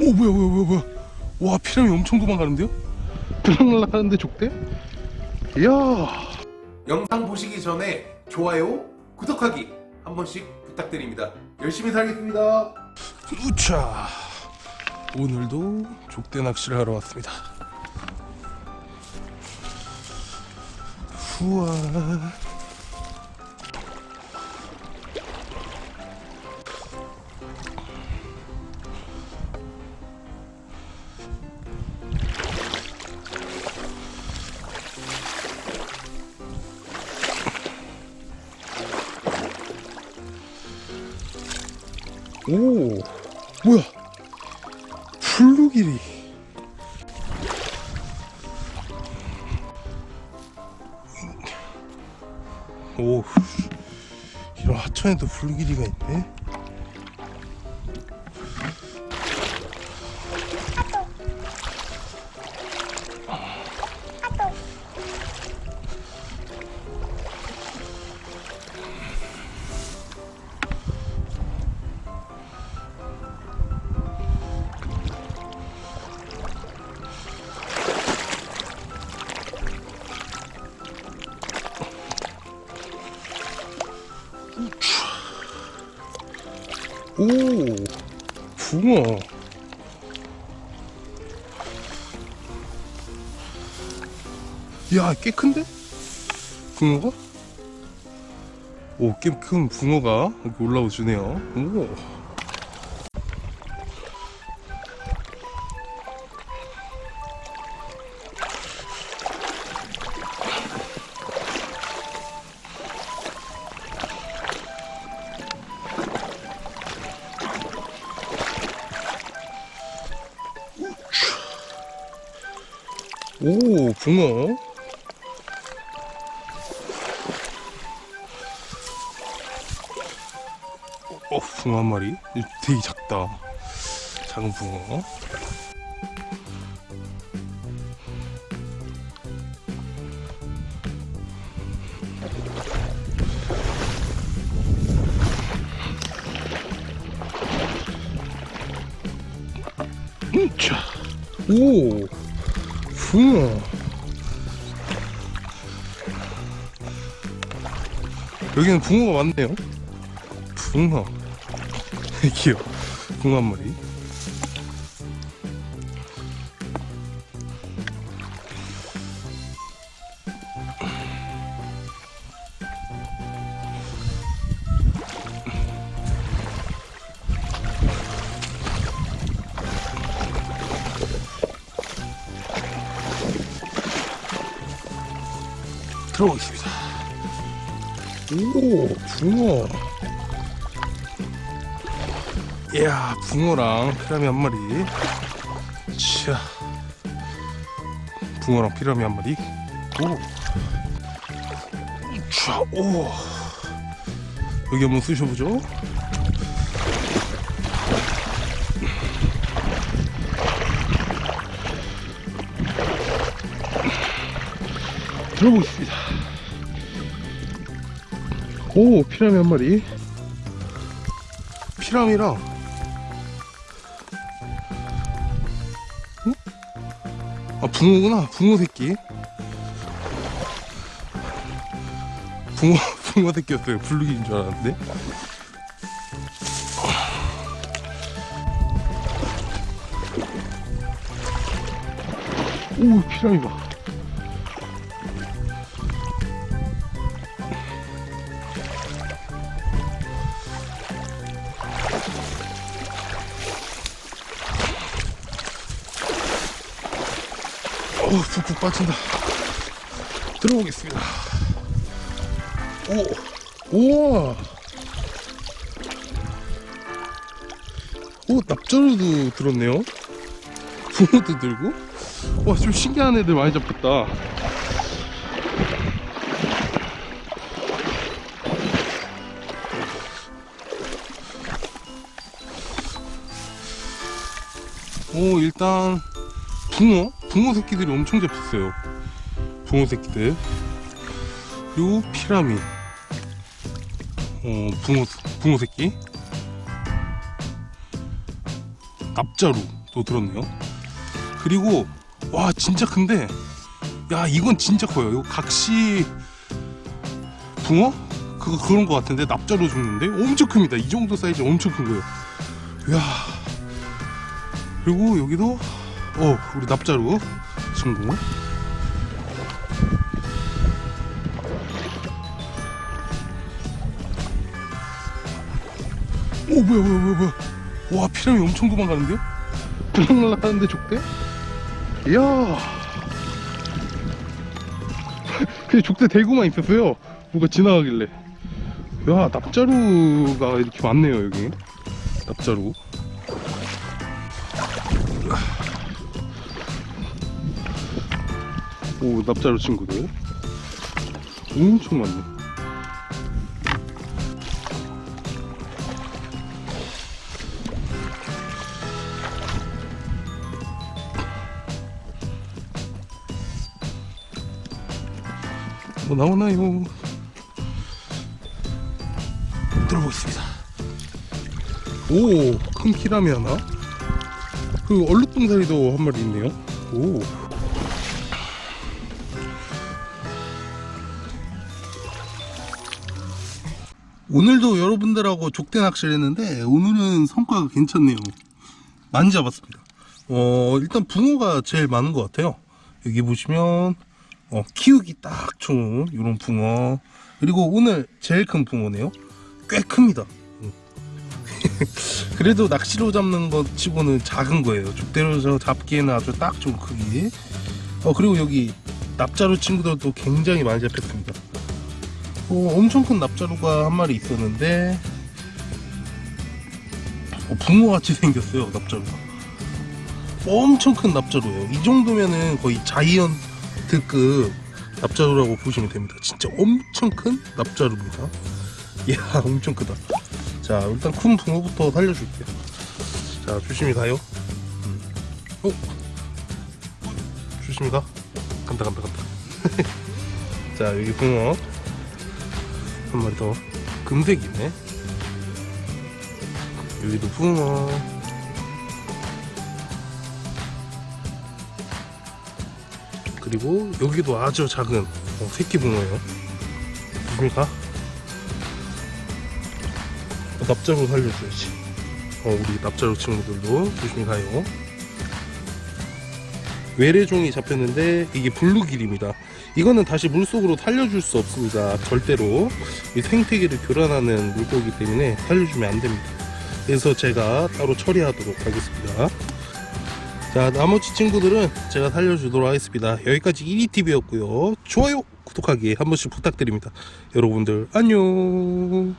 오 뭐야 뭐야 뭐야 뭐야 와 피라미 엄청 도망가는데요? 들락날락 하는데 족대? 이야 영상 보시기 전에 좋아요, 구독하기 한 번씩 부탁드립니다. 열심히 살겠습니다. 우차 오늘도 족대 낚시를 하러 왔습니다 후아 오 뭐야? 블루길이. 오 이런 하천에도 블루길이가 있네 오 붕어 야꽤 큰데? 붕어가? 오꽤 큰 붕어가 여기 올라오 주네요 오 오, 붕어. 어, 붕어 한 마리. 되게 작다. 작은 붕어. 음, 자. 오, 붕어. 여기는 붕어가 많네요. 붕어. 귀여워. 붕어 한 마리. 들어오겠습니다. 오, 붕어. 이야, 붕어랑 피라미 한 마리. 자, 붕어랑 피라미 한 마리. 오, 자, 오. 여기 한번 쑤셔보죠. 들어보겠습니다. 오, 피라미 한 마리. 피라미랑 응? 아, 붕어구나. 붕어 새끼. 붕어, 붕어 새끼였어요. 블루기인 줄 알았는데. 오, 피라미 봐. 푹푹 빠진다. 들어오겠습니다. 오, 우와. 오, 납자루도 들었네요. 붕어도 들고. 와, 좀 신기한 애들 많이 잡혔다. 오, 일단 붕어? 붕어 새끼들이 엄청 잡혔어요. 붕어 새끼들. 그리고 피라미. 어, 붕어, 붕어 새끼. 납자루. 또 들었네요 그리고 와 진짜 큰데 야 이건 진짜 커요 이거 각시 붕어? 그거 그런 거 같은데 납자로 죽는데 엄청 큽니다 이 정도 사이즈 엄청 큰 거예요 이야 그리고 여기도 어 우리 납자루. 친구 오 뭐야 뭐야 뭐야 뭐야. 와 피라미 엄청 도망가는데요? 들락날락하는데 족대? 이야. 그냥 족대 대고만 있었어요. 누가 지나가길래. 야 납자루가 이렇게 많네요 여기. 납자루 오 납자루 친구들 엄청 많네 뭐 나오나요? 들어보겠습니다. 오, 큰 키라미 하나. 그 얼룩동사리도 한 마리 있네요. 오. 오늘도 여러분들하고 족대 낚시를 했는데 오늘은 성과가 괜찮네요. 많이 잡았습니다. 어, 일단 붕어가 제일 많은 것 같아요. 여기 보시면 어, 키우기 딱 좋은 이런 붕어 그리고 오늘 제일 큰 붕어네요 꽤 큽니다 음. 그래도 낚시로 잡는 것 치고는 작은 거예요 족대로 잡기에는 아주 딱 좋은 크기 어 그리고 여기 납자루 친구들도 굉장히 많이 잡혔습니다 어, 엄청 큰 납자루가 한 마리 있었는데 어, 붕어같이 생겼어요 납자루가. 엄청 큰 납자루예요. 이 정도면은 거의 자이언트 급 납자루라고 보시면 됩니다. 진짜 엄청 큰 납자루입니다. 이야 엄청 크다. 자 일단 큰 붕어부터 살려줄게요. 자 조심히 가요. 음. 어? 조심히 가. 간다 간다 간다. 자 여기 붕어 한 마리 더. 금색이네. 여기도 붕어. 그리고 여기도 아주 작은 어, 새끼 붕어예요? 어, 납자루 살려줘야지. 어, 우리 납자루 친구들도 조심히 가요. 외래종이 잡혔는데 이게 블루길입니다 이거는 다시 물속으로 살려줄 수 없습니다. 절대로 이 생태계를 교란하는 물고기 때문에 살려주면 안됩니다. 그래서 제가 따로 처리하도록 하겠습니다. 자 나머지 친구들은 제가 살려주도록 하겠습니다. 여기까지 1위TV였고요. 좋아요 구독하기 한 번씩 부탁드립니다. 여러분들 안녕